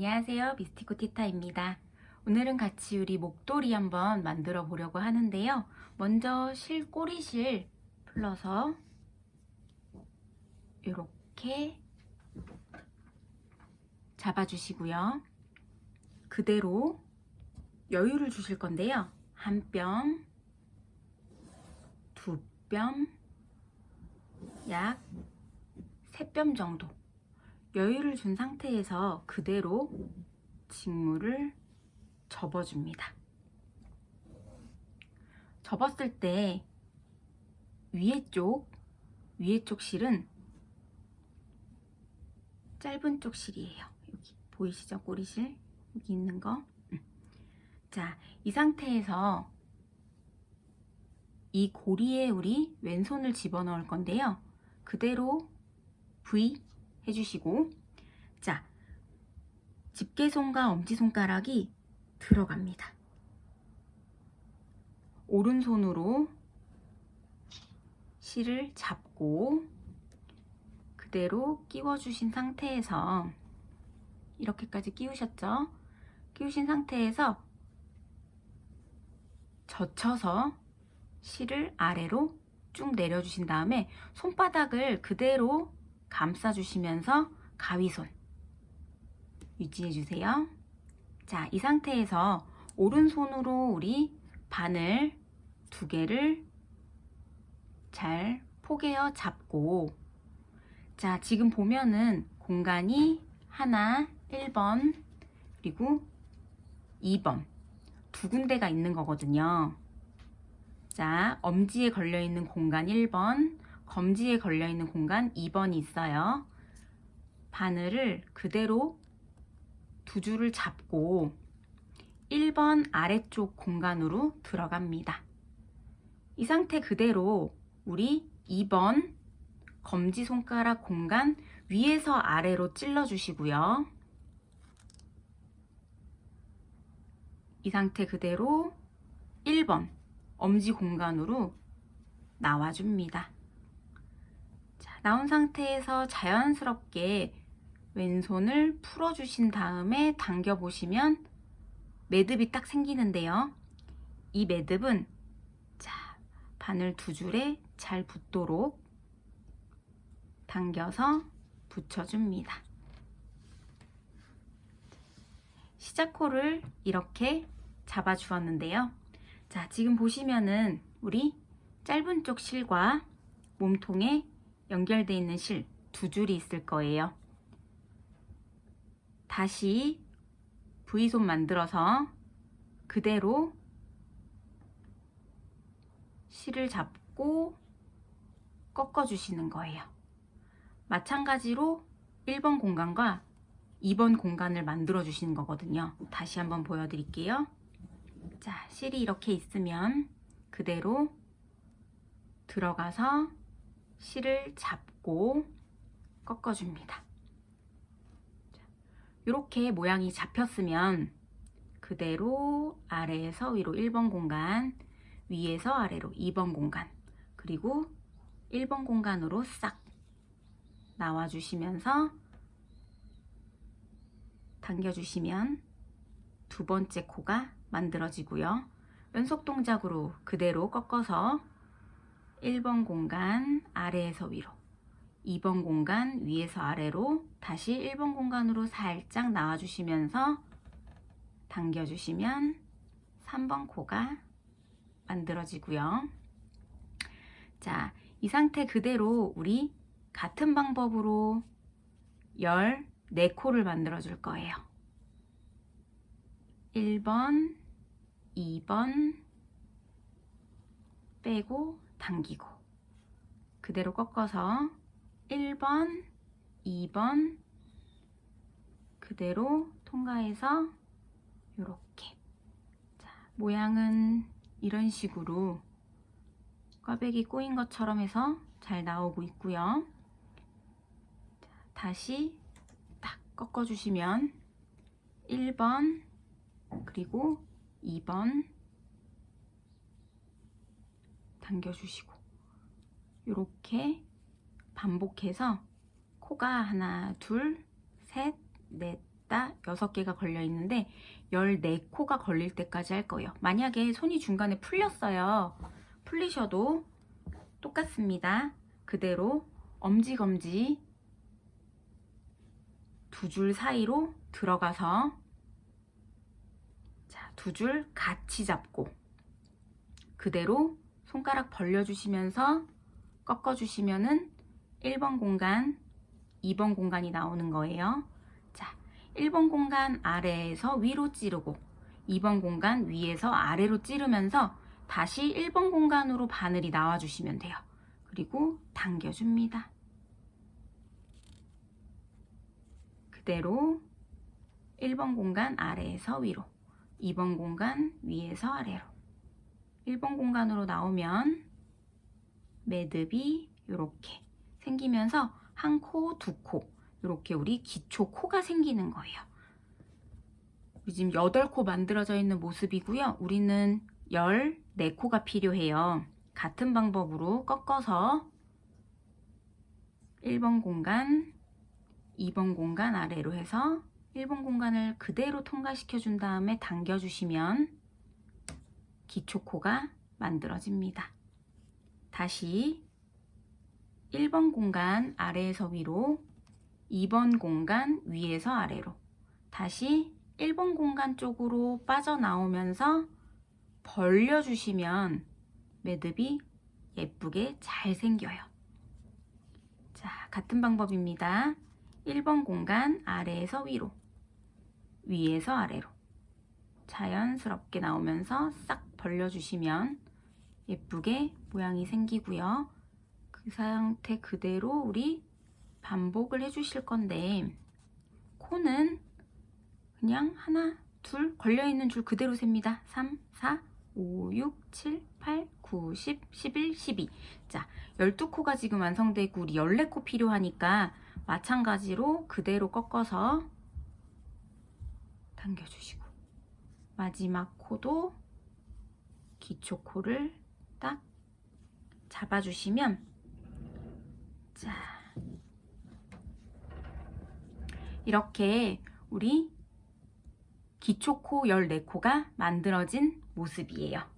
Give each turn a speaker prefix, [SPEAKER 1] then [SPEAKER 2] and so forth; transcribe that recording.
[SPEAKER 1] 안녕하세요. 미스티코 티타입니다. 오늘은 같이 우리 목도리 한번 만들어 보려고 하는데요. 먼저 실 꼬리실 풀러서 이렇게 잡아주시고요. 그대로 여유를 주실 건데요. 한 뼘, 두 뼘, 약 세 뼘 정도 여유를 준 상태에서 그대로 직물을 접어줍니다. 접었을 때 위에 쪽, 위에 쪽 실은 짧은 쪽 실이에요. 여기 보이시죠? 꼬리실 여기 있는 거. 음. 자, 이 상태에서 이 고리에 우리 왼손을 집어넣을 건데요. 그대로 V 해주시고 자 집게손과 엄지손가락이 들어갑니다. 오른손으로 실을 잡고 그대로 끼워주신 상태에서 이렇게까지 끼우셨죠? 끼우신 상태에서 젖혀서 실을 아래로 쭉 내려주신 다음에 손바닥을 그대로 감싸주시면서 가위손 유지해주세요. 자, 이 상태에서 오른손으로 우리 바늘 두 개를 잘 포개어 잡고 자, 지금 보면은 공간이 하나, 1번 그리고 2번 두 군데가 있는 거거든요. 자, 엄지에 걸려있는 공간 1번 검지에 걸려있는 공간 2번이 있어요. 바늘을 그대로 두 줄을 잡고 1번 아래쪽 공간으로 들어갑니다. 이 상태 그대로 우리 2번 검지손가락 공간 위에서 아래로 찔러 주시고요. 이 상태 그대로 1번 엄지 공간으로 나와줍니다. 나온 상태에서 자연스럽게 왼손을 풀어주신 다음에 당겨보시면 매듭이 딱 생기는데요. 이 매듭은 자 바늘 두 줄에 잘 붙도록 당겨서 붙여줍니다. 시작코를 이렇게 잡아주었는데요. 자 지금 보시면은 우리 짧은 쪽 실과 몸통에 연결되어 있는 실 두 줄이 있을 거예요. 다시 V손 만들어서 그대로 실을 잡고 꺾어 주시는 거예요. 마찬가지로 1번 공간과 2번 공간을 만들어 주시는 거거든요. 다시 한번 보여드릴게요. 자, 실이 이렇게 있으면 그대로 들어가서 실을 잡고 꺾어줍니다. 이렇게 모양이 잡혔으면 그대로 아래에서 위로 1번 공간, 위에서 아래로 2번 공간, 그리고 1번 공간으로 싹 나와주시면서 당겨주시면 두 번째 코가 만들어지고요. 연속 동작으로 그대로 꺾어서 1번 공간 아래에서 위로 2번 공간 위에서 아래로 다시 1번 공간으로 살짝 나와주시면서 당겨주시면 3번 코가 만들어지고요. 자, 이 상태 그대로 우리 같은 방법으로 14코를 만들어 줄 거예요. 1번, 2번 빼고 당기고 그대로 꺾어서 1번, 2번 그대로 통과해서 이렇게 자, 모양은 이런 식으로 꽈배기 꼬인 것처럼 해서 잘 나오고 있고요. 자, 다시 딱 꺾어주시면 1번 그리고 2번 당겨주시고 이렇게 반복해서 코가 하나 둘 셋넷 있다, 6개가 걸려 있는데 14코가 걸릴 때까지 할 거예요. 만약에 손이 중간에 풀렸어요. 풀리셔도 똑같습니다. 그대로 엄지검지 두 줄 사이로 들어가서 자, 두 줄 같이 잡고 그대로 손가락 벌려주시면서 꺾어주시면 은 1번 공간, 2번 공간이 나오는 거예요. 자, 1번 공간 아래에서 위로 찌르고 2번 공간 위에서 아래로 찌르면서 다시 1번 공간으로 바늘이 나와주시면 돼요. 그리고 당겨줍니다. 그대로 1번 공간 아래에서 위로 2번 공간 위에서 아래로 1번 공간으로 나오면 매듭이 이렇게 생기면서 한 코, 두 코 이렇게 우리 기초 코가 생기는 거예요. 지금 8코 만들어져 있는 모습이고요. 우리는 14코가 필요해요. 같은 방법으로 꺾어서 1번 공간, 2번 공간 아래로 해서 1번 공간을 그대로 통과시켜 준 다음에 당겨 주시면 기초코가 만들어집니다. 다시 1번 공간 아래에서 위로 2번 공간 위에서 아래로 다시 1번 공간 쪽으로 빠져나오면서 벌려주시면 매듭이 예쁘게 잘 생겨요. 자, 같은 방법입니다. 1번 공간 아래에서 위로 위에서 아래로 자연스럽게 나오면서 싹 벌려주시면 예쁘게 모양이 생기고요. 그 상태 그대로 우리 반복을 해주실 건데 코는 그냥 하나, 둘 걸려있는 줄 그대로 셉니다. 3, 4, 5, 6, 7, 8, 9, 10, 11, 12 자, 12코가 지금 완성되고 우리 14코 필요하니까 마찬가지로 그대로 꺾어서 당겨주시고 마지막 코도 기초 코를 딱 잡아주시면 자 이렇게 우리 기초코 14코가 만들어진 모습이에요.